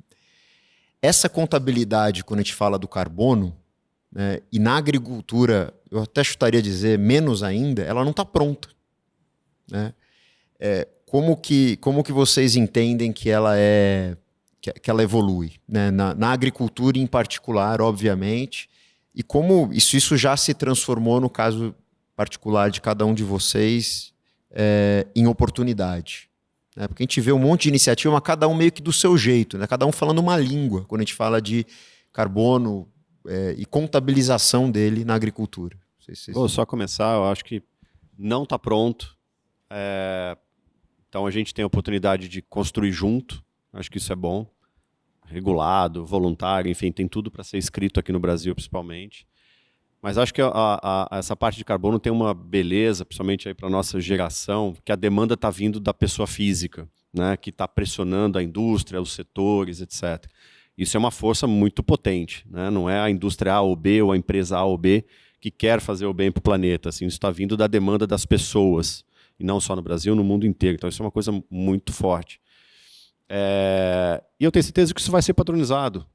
Essa contabilidade, quando a gente fala do carbono, né, e na agricultura, eu até chutaria dizer menos ainda, ela não está pronta. Né? É, como, que, como que vocês entendem que ela é que, ela evolui? Né? Na, na agricultura em particular, obviamente, e como isso, isso já se transformou no caso particular de cada um de vocês é, em oportunidade. Né? Porque a gente vê um monte de iniciativa, mas cada um meio que do seu jeito, né? cada um falando uma língua, quando a gente fala de carbono é, e contabilização dele na agricultura. Se Vou só começar, eu acho que não está pronto. É... Então a gente tem a oportunidade de construir junto, acho que isso é bom regulado, voluntário, enfim, tem tudo para ser escrito aqui no Brasil, principalmente. Mas acho que a, a, essa parte de carbono tem uma beleza, principalmente para a nossa geração, que a demanda está vindo da pessoa física, né, que está pressionando a indústria, os setores, etc. Isso é uma força muito potente. Né? Não é a indústria A ou B ou a empresa A ou B que quer fazer o bem para o planeta. Assim, isso está vindo da demanda das pessoas. E não só no Brasil, no mundo inteiro. Então isso é uma coisa muito forte. É, e eu tenho certeza que isso vai ser padronizado.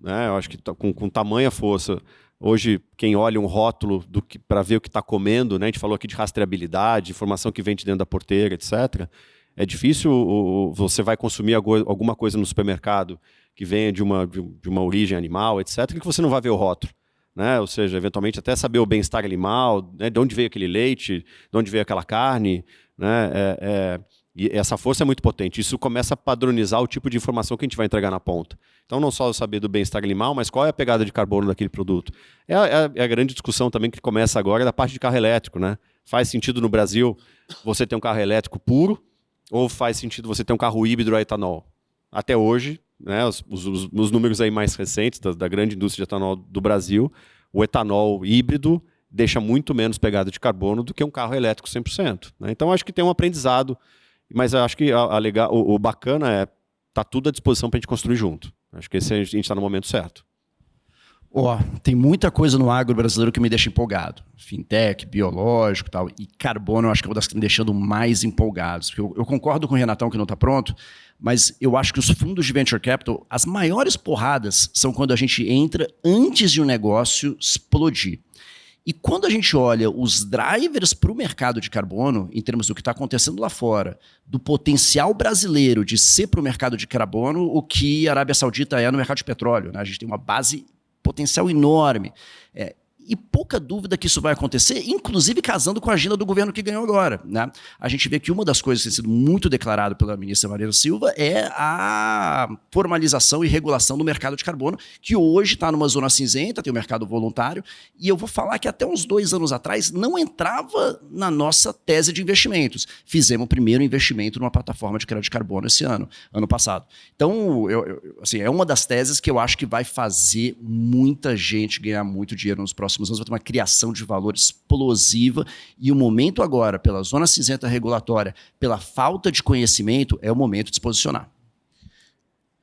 Né? Eu acho que tá, com, com tamanha força. Hoje, quem olha um rótulo para ver o que está comendo, né? a gente falou aqui de rastreabilidade, informação que vem de dentro da porteira, etc. É difícil, você vai consumir alguma coisa no supermercado que venha de uma, de uma origem animal, etc., que você não vai ver o rótulo. né? ou seja, eventualmente até saber o bem-estar animal, né? de onde veio aquele leite, de onde veio aquela carne. Né? É, é, e essa força é muito potente. Isso começa a padronizar o tipo de informação que a gente vai entregar na ponta. Então, não só saber do bem-estar animal, mas qual é a pegada de carbono daquele produto. É a, é a, é grande discussão também que começa agora da parte de carro elétrico. Né? Faz sentido no Brasil você ter um carro elétrico puro ou faz sentido você ter um carro híbrido a etanol? Até hoje, né, os, os, os números aí mais recentes da, da grande indústria de etanol do Brasil, o etanol híbrido deixa muito menos pegada de carbono do que um carro elétrico 100%. Né? Então, acho que tem um aprendizado, mas acho que a, a legal, o, o, bacana é tá tudo à disposição para a gente construir junto. Acho que esse a gente está no momento certo. Ó, oh, tem muita coisa no agro brasileiro que me deixa empolgado. Fintech, biológico tal. E carbono eu acho que é uma das que me deixando mais empolgados. Eu, eu concordo com o Renatão que não está pronto, mas eu acho que os fundos de venture capital, as maiores porradas são quando a gente entra antes de um negócio explodir. E quando a gente olha os drivers para o mercado de carbono, em termos do que está acontecendo lá fora, do potencial brasileiro de ser para o mercado de carbono o que a Arábia Saudita é no mercado de petróleo. Né? A gente tem uma base potencial enorme. É, e pouca dúvida que isso vai acontecer, inclusive casando com a agenda do governo que ganhou agora. Né? A gente vê que uma das coisas que tem sido muito declarado pela ministra Maria Silva é a formalização e regulação do mercado de carbono, que hoje está numa zona cinzenta, tem o mercado voluntário, e eu vou falar que até uns dois anos atrás não entrava na nossa tese de investimentos. Fizemos o primeiro investimento numa plataforma de crédito de carbono esse ano, ano passado. Então, eu, eu, assim, é uma das teses que eu acho que vai fazer muita gente ganhar muito dinheiro nos próximos próximos anos vai ter uma criação de valor explosiva e o momento agora, pela zona cinzenta regulatória, pela falta de conhecimento, é o momento de se posicionar.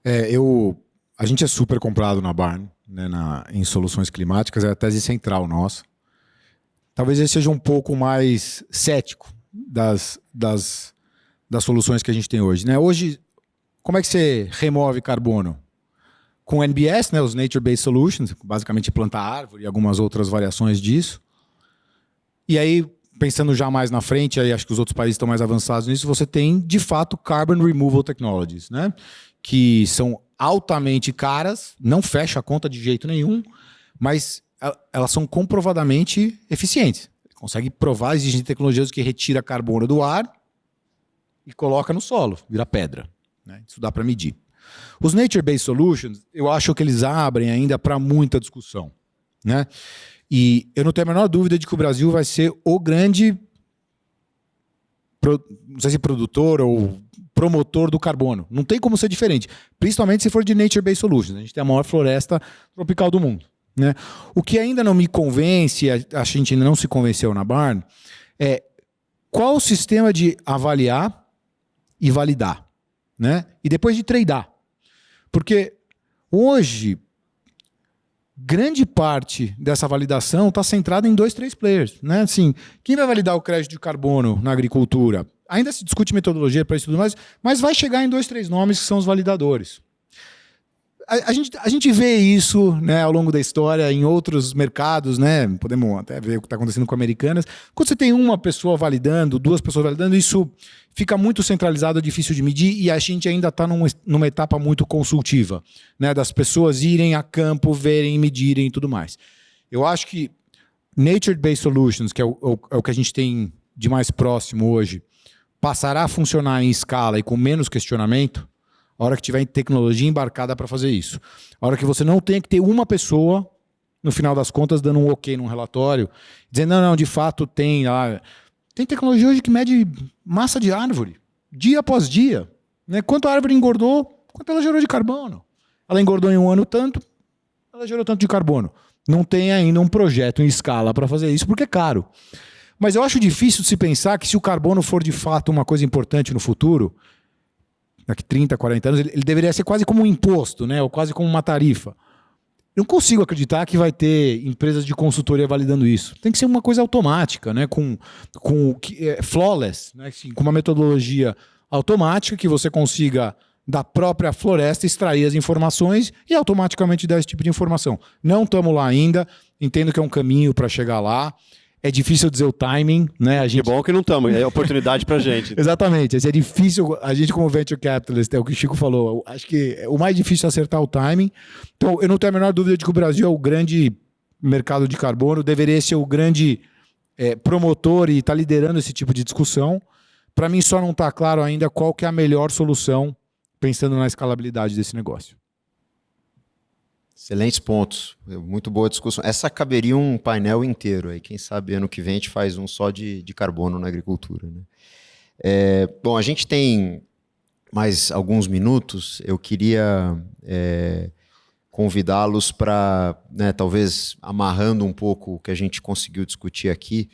É, eu, a gente é super comprado na Barn, né, na, em soluções climáticas, é a tese central nossa. Talvez ele seja um pouco mais cético das, das, das soluções que a gente tem hoje. Né? Hoje, como é que você remove carbono? Com NBS, né, os Nature Based Solutions, basicamente plantar árvore e algumas outras variações disso. E aí, pensando já mais na frente, aí acho que os outros países estão mais avançados nisso, você tem, de fato, Carbon Removal Technologies, né, que são altamente caras, não fecha a conta de jeito nenhum, mas elas são comprovadamente eficientes. Consegue provar, existem tecnologias que retira carbono do ar e coloca no solo, vira pedra. Né? Isso dá para medir. Os Nature-Based Solutions, eu acho que eles abrem ainda para muita discussão. Né? E eu não tenho a menor dúvida de que o Brasil vai ser o grande, não sei se produtor ou promotor do carbono. Não tem como ser diferente, principalmente se for de Nature-Based Solutions. A gente tem a maior floresta tropical do mundo. Né? O que ainda não me convence, a gente ainda não se convenceu na Barn, é qual o sistema de avaliar e validar, né? E depois de tradar. Porque hoje, grande parte dessa validação está centrada em dois, três players. Né? Assim, quem vai validar o crédito de carbono na agricultura? Ainda se discute metodologia para isso tudo mais, mas vai chegar em dois, três nomes que são os validadores a, a, gente, a gente vê isso né, ao longo da história em outros mercados, né? Podemos até ver o que está acontecendo com americanas. Quando você tem uma pessoa validando, duas pessoas validando, isso fica muito centralizado, difícil de medir, e a gente ainda está numa, numa etapa muito consultiva, né? Das pessoas irem a campo, verem, medirem e tudo mais. Eu acho que Nature-Based Solutions, que é o, é o que a gente tem de mais próximo hoje, passará a funcionar em escala e com menos questionamento, a hora que tiver tecnologia embarcada para fazer isso. A hora que você não tenha que ter uma pessoa, no final das contas, dando um ok num relatório, dizendo, não, não, de fato tem lá. Tem tecnologia hoje que mede massa de árvore, dia após dia. Né? Quanto a árvore engordou, quanto ela gerou de carbono. Ela engordou em um ano tanto, ela gerou tanto de carbono. Não tem ainda um projeto em escala para fazer isso, porque é caro. Mas eu acho difícil se pensar que se o carbono for de fato uma coisa importante no futuro, daqui 30, 40 anos, ele, ele, deveria ser quase como um imposto, né? ou quase como uma tarifa. Eu não consigo acreditar que vai ter empresas de consultoria validando isso. Tem que ser uma coisa automática, né? com, com é, flawless, né? Assim, com uma metodologia automática que você consiga da própria floresta extrair as informações e automaticamente dar esse tipo de informação. Não estamos lá ainda, entendo que é um caminho para chegar lá. É difícil dizer o timing, né? A gente... Que bom que não estamos, é oportunidade para gente. Exatamente, é difícil, a gente como venture capitalist, é o que o Chico falou, acho que o mais difícil é acertar o timing. Então, eu não tenho a menor dúvida de que o Brasil é o grande mercado de carbono deveria ser o grande é, promotor e está liderando esse tipo de discussão. Para mim, só não está claro ainda qual que é a melhor solução, pensando na escalabilidade desse negócio. Excelentes pontos. Muito boa discussão. Essa caberia um painel inteiro aí. Quem sabe ano que vem a gente faz um só de, de carbono na agricultura. Né? É, bom, a gente tem mais alguns minutos. Eu queria é, convidá-los para, né, talvez amarrando um pouco o que a gente conseguiu discutir aqui,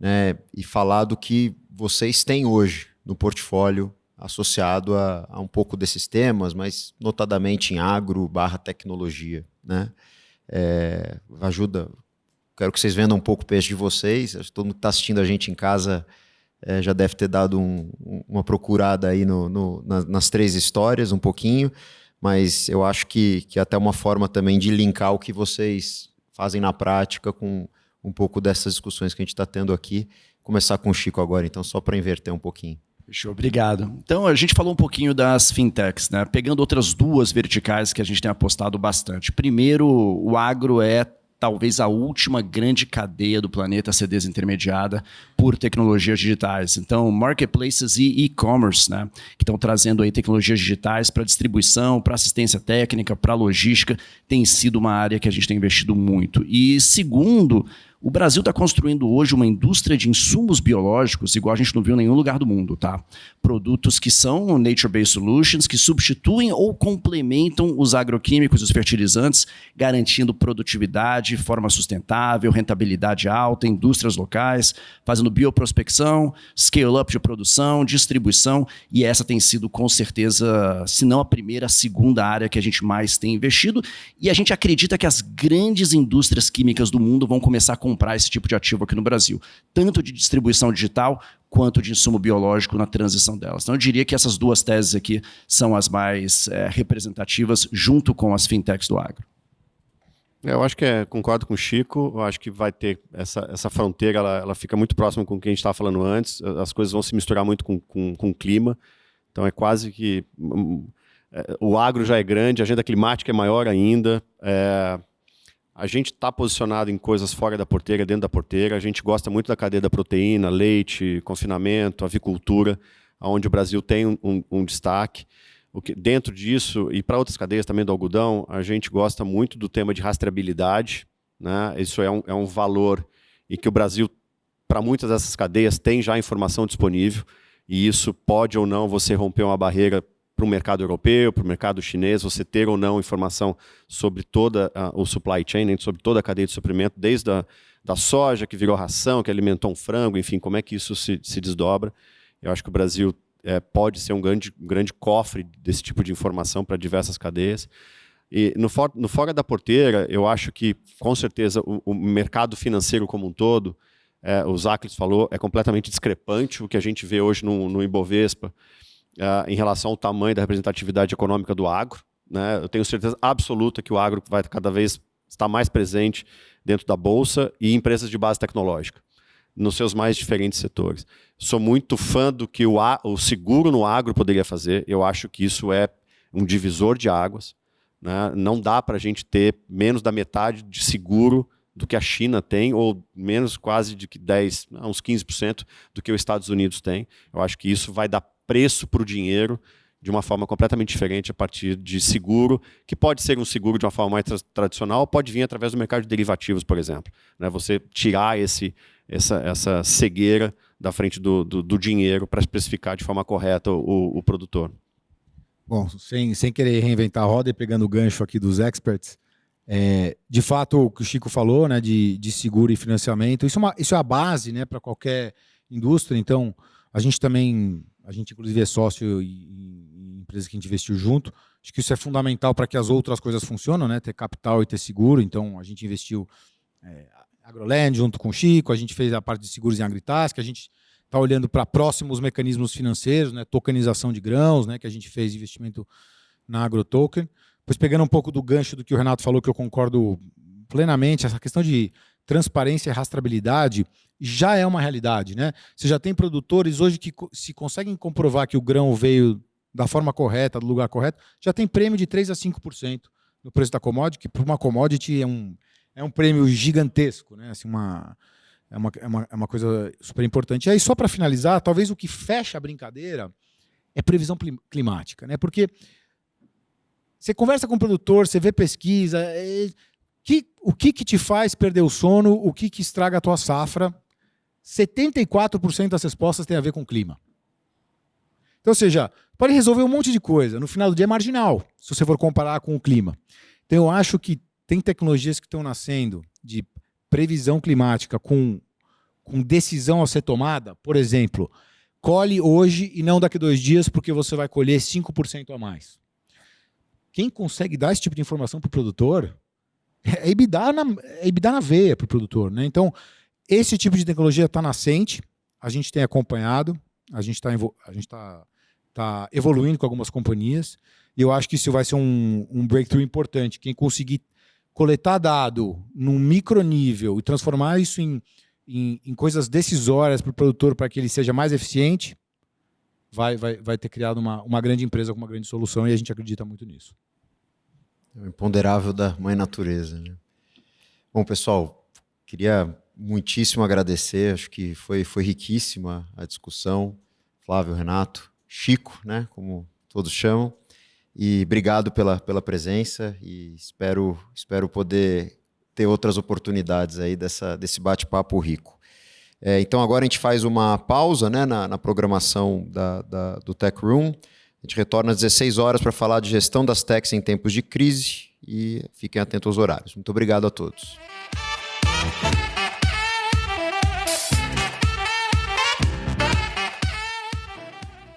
né, e falar do que vocês têm hoje no portfólio associado a, a um pouco desses temas, mas notadamente em agro barra tecnologia. Né? É, ajuda. Quero que vocês vendam um pouco o peixe de vocês. Todo mundo que está assistindo a gente em casa é, já deve ter dado um, uma procurada aí no, no, nas, nas três histórias, um pouquinho mas eu acho que, que até uma forma também de linkar o que vocês fazem na prática com um pouco dessas discussões que a gente está tendo aqui. Começar com o Chico agora, então, só para inverter um pouquinho. Fechou, obrigado. Então, a gente falou um pouquinho das fintechs, né? Pegando outras duas verticais que a gente tem apostado bastante. Primeiro, o agro é talvez a última grande cadeia do planeta a ser desintermediada por tecnologias digitais. Então, marketplaces e e-commerce, né, que estão trazendo aí tecnologias digitais para distribuição, para assistência técnica, para logística, tem sido uma área que a gente tem investido muito. E segundo, o Brasil está construindo hoje uma indústria de insumos biológicos, igual a gente não viu em nenhum lugar do mundo, tá? Produtos que são nature-based solutions, que substituem ou complementam os agroquímicos e os fertilizantes, garantindo produtividade, forma sustentável, rentabilidade alta, indústrias locais, fazendo bioprospecção, scale-up de produção, distribuição, e essa tem sido, com certeza, se não a primeira, a segunda área que a gente mais tem investido, e a gente acredita que as grandes indústrias químicas do mundo vão começar a comprar esse tipo de ativo aqui no Brasil, tanto de distribuição digital quanto de insumo biológico na transição delas. Então, eu diria que essas duas teses aqui são as mais é, representativas, junto com as fintechs do agro. É, eu acho que é, concordo com o Chico, eu acho que vai ter essa, essa fronteira, ela, ela fica muito próxima com o que a gente estava falando antes, as coisas vão se misturar muito com, com, com o clima, então é quase que... Um, é, o agro já é grande, a agenda climática é maior ainda, é, a gente está posicionado em coisas fora da porteira, dentro da porteira. A gente gosta muito da cadeia da proteína, leite, confinamento, avicultura, onde o Brasil tem um, um, destaque. Que, dentro disso, e para outras cadeias também do algodão, a gente gosta muito do tema de rastreabilidade. Né? Isso é um, é um valor e que o Brasil, para muitas dessas cadeias, tem já informação disponível. E isso pode ou não você romper uma barreira para o mercado europeu, para o mercado chinês, você ter ou não informação sobre toda uh, o supply chain, né, sobre toda a cadeia de suprimento, desde a da soja que virou ração, que alimentou um frango, enfim, como é que isso se, se desdobra. Eu acho que o Brasil é, pode ser um grande, grande cofre desse tipo de informação para diversas cadeias. E no, for, no fora da porteira, eu acho que, com certeza, o, o mercado financeiro como um todo, é, o Zaclis falou, é completamente discrepante o que a gente vê hoje no, no Ibovespa uh, em relação ao tamanho da representatividade econômica do agro. Né? Eu tenho certeza absoluta que o agro vai cada vez estar mais presente dentro da Bolsa e empresas de base tecnológica, nos seus mais diferentes setores. Sou muito fã do que o, o seguro no agro poderia fazer. Eu acho que isso é um divisor de águas. Né? Não dá para a gente ter menos da metade de seguro do que a China tem, ou menos quase de que 10, uns 15% do que os Estados Unidos tem. Eu acho que isso vai dar preço para o dinheiro de uma forma completamente diferente a partir de seguro, que pode ser um seguro de uma forma mais tra tradicional, pode vir através do mercado de derivativos, por exemplo. Né? Você tirar esse, essa, essa cegueira da frente do, do, do dinheiro para especificar de forma correta o, o, produtor. Bom, sem, sem querer reinventar a roda e pegando o gancho aqui dos experts, é, de fato, o que o Chico falou, né, de, de seguro e financiamento, isso é, uma, isso é a base né, para qualquer indústria. Então, a gente também a gente, inclusive, é sócio em, empresas que a gente investiu junto. Acho que isso é fundamental para que as outras coisas funcionem, né? Ter capital e ter seguro. Então, a gente investiu é, AgroLand junto com o Chico, a gente fez a parte de seguros em Agritask, a gente está olhando para próximos mecanismos financeiros, né? Tokenização de grãos, né? Que a gente fez investimento na AgroToken. Depois, pegando um pouco do gancho do que o Renato falou, que eu concordo plenamente, essa questão de transparência e rastreabilidade já é uma realidade. Né? Você já tem produtores hoje que se conseguem comprovar que o grão veio da forma correta, do lugar correto, já tem prêmio de 3 a 5% no preço da commodity, que para uma commodity é um, é um prêmio gigantesco, né? Assim, uma, é, uma, é, uma, é uma coisa super importante. E aí, só para finalizar, talvez o que fecha a brincadeira é previsão climática, né? Porque você conversa com o produtor, você vê pesquisa, é, que, o que, que te faz perder o sono, o que, que estraga a tua safra. 74% das respostas tem a ver com o clima. Então, ou seja, pode resolver um monte de coisa. No final do dia é marginal, se você for comparar com o clima. Então, eu acho que tem tecnologias que estão nascendo de previsão climática com, com decisão a ser tomada. Por exemplo, colhe hoje e não daqui a dois dias, porque você vai colher 5% a mais. Quem consegue dar esse tipo de informação para o produtor é EBITDA na, é EBITDA na veia para o produtor. Né? Então, esse tipo de tecnologia está nascente, a gente tem acompanhado, a gente está tá, tá evoluindo com algumas companhias, e eu acho que isso vai ser um, um breakthrough importante. Quem conseguir coletar dado num micro nível e transformar isso em, em, em coisas decisórias para o produtor para que ele seja mais eficiente, vai, vai, vai ter criado uma, uma grande empresa com uma grande solução e a gente acredita muito nisso. É o imponderável da mãe natureza. Né? Bom, pessoal, queria muitíssimo agradecer, acho que foi, foi riquíssima a discussão. Flávio, Renato, Chico, né, como todos chamam. E obrigado pela, pela presença e espero, espero poder ter outras oportunidades aí dessa, desse bate-papo rico. É, então agora a gente faz uma pausa né, na, na programação da, da, do Tech Room. A gente retorna às 16 horas para falar de gestão das techs em tempos de crise e fiquem atentos aos horários. Muito obrigado a todos.